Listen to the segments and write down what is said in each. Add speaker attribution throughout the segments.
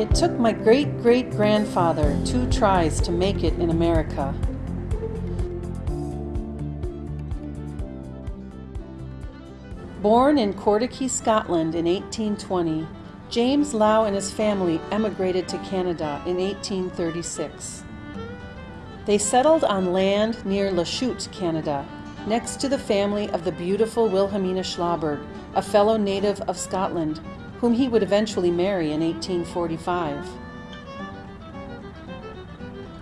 Speaker 1: It took my great great grandfather two tries to make it in America. Born in Cortaky, Scotland in 1820, James Lowe and his family emigrated to Canada in 1836. They settled on land near Lachute, Canada, next to the family of the beautiful Wilhelmina Schlauberg, a fellow native of Scotland, whom he would eventually marry in 1845.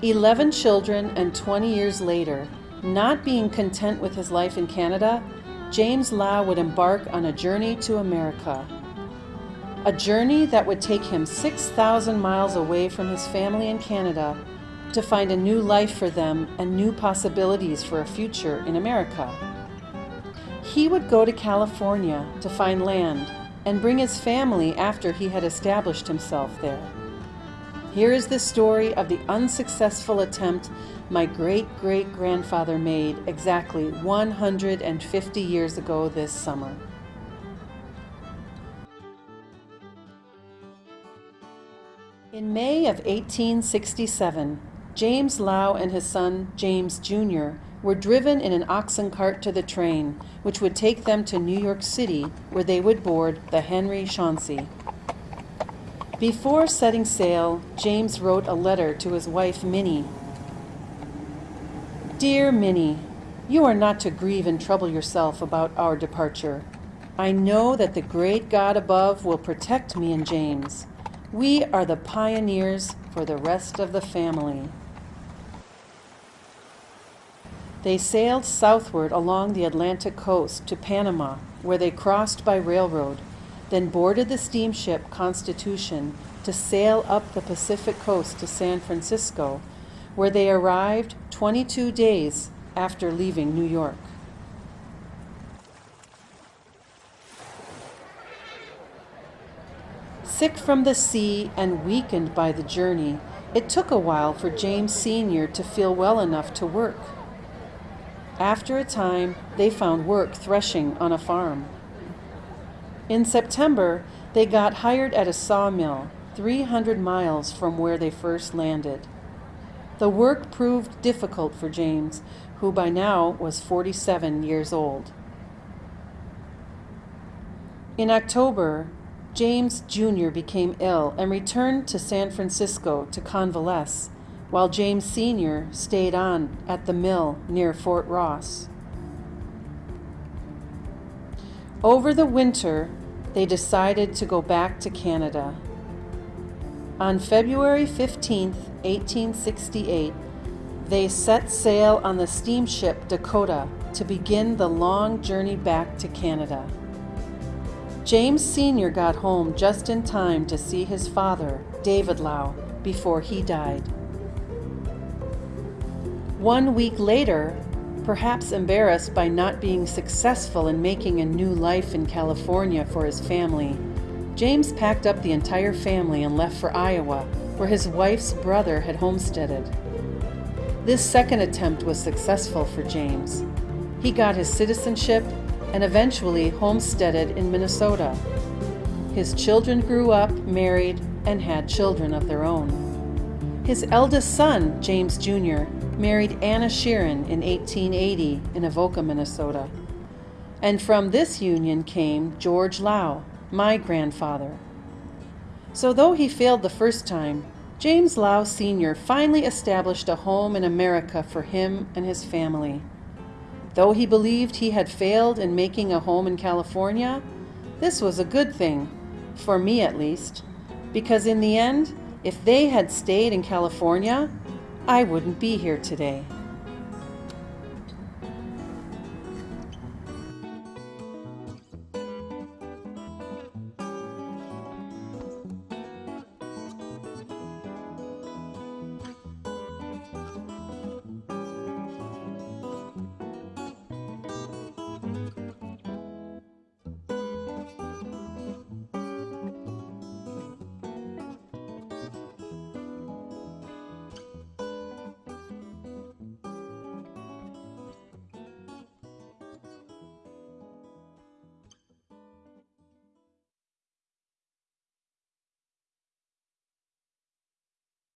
Speaker 1: Eleven children and 20 years later, not being content with his life in Canada, James Lowe would embark on a journey to America. A journey that would take him 6,000 miles away from his family in Canada to find a new life for them and new possibilities for a future in America. He would go to California to find land and bring his family after he had established himself there. Here is the story of the unsuccessful attempt my great great grandfather made exactly 150 years ago this summer. In May of 1867, James Lowe and his son, James Jr., were driven in an oxen cart to the train, which would take them to New York City, where they would board the Henry Chauncey. Before setting sail, James wrote a letter to his wife, Minnie. Dear Minnie, you are not to grieve and trouble yourself about our departure. I know that the great God above will protect me and James. We are the pioneers for the rest of the family. They sailed southward along the Atlantic coast to Panama, where they crossed by railroad, then boarded the steamship Constitution to sail up the Pacific coast to San Francisco, where they arrived 22 days after leaving New York. Sick from the sea and weakened by the journey, it took a while for James Sr. to feel well enough to work. After a time, they found work threshing on a farm. In September, they got hired at a sawmill 300 miles from where they first landed. The work proved difficult for James, who by now was 47 years old. In October, James Jr. became ill and returned to San Francisco to convalesce while James Sr. stayed on at the mill near Fort Ross. Over the winter, they decided to go back to Canada. On February 15, 1868, they set sail on the steamship Dakota to begin the long journey back to Canada. James Sr. got home just in time to see his father, David Lowe, before he died. One week later, perhaps embarrassed by not being successful in making a new life in California for his family, James packed up the entire family and left for Iowa, where his wife's brother had homesteaded. This second attempt was successful for James. He got his citizenship and eventually homesteaded in Minnesota. His children grew up, married, and had children of their own. His eldest son, James Jr., married Anna Sheeran in 1880 in Avoca, Minnesota. And from this union came George Lowe, my grandfather. So though he failed the first time, James Lowe Sr. finally established a home in America for him and his family. Though he believed he had failed in making a home in California, this was a good thing, for me at least, because in the end, if they had stayed in California, I wouldn't be here today.